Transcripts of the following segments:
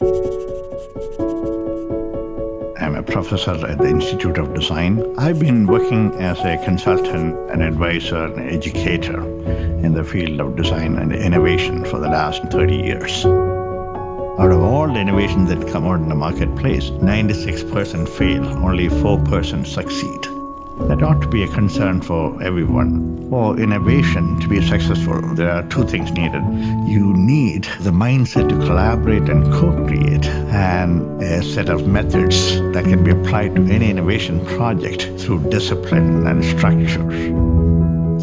I'm a professor at the Institute of Design. I've been working as a consultant, an advisor, an educator in the field of design and innovation for the last 30 years. Out of all the innovations that come out in the marketplace, 96% fail, only 4% succeed. That ought to be a concern for everyone. For innovation to be successful, there are two things needed. You need the mindset to collaborate and co-create and a set of methods that can be applied to any innovation project through discipline and structure.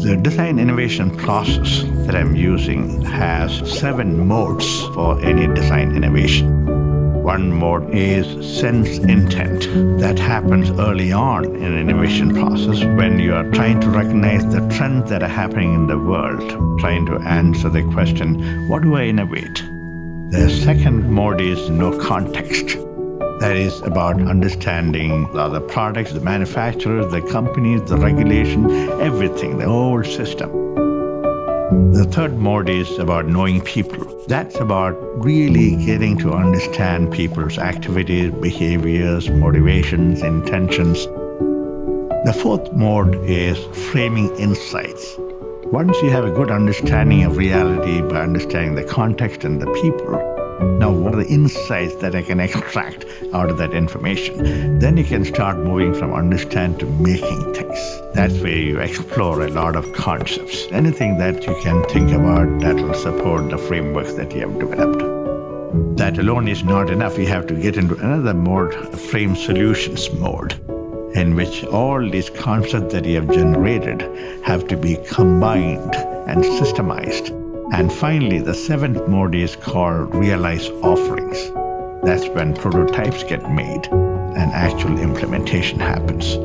The design innovation process that I'm using has seven modes for any design innovation. One mode is sense intent. That happens early on in innovation process when you are trying to recognize the trends that are happening in the world, trying to answer the question, what do I innovate? The second mode is know context. That is about understanding the other products, the manufacturers, the companies, the regulation, everything, the whole system. The third mode is about knowing people. That's about really getting to understand people's activities, behaviors, motivations, intentions. The fourth mode is framing insights. Once you have a good understanding of reality by understanding the context and the people, now, what are the insights that I can extract out of that information? Then you can start moving from understand to making things. That's where you explore a lot of concepts. Anything that you can think about that will support the frameworks that you have developed. That alone is not enough. You have to get into another mode, frame solutions mode, in which all these concepts that you have generated have to be combined and systemized and finally, the seventh mode is called realize offerings. That's when prototypes get made and actual implementation happens.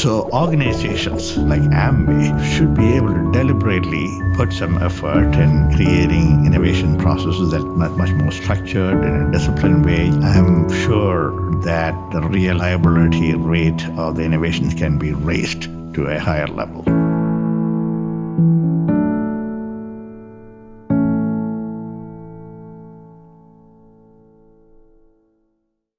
So organizations like Amway should be able to deliberately put some effort in creating innovation processes that are much more structured in a disciplined way. I'm sure that the reliability rate of the innovations can be raised to a higher level.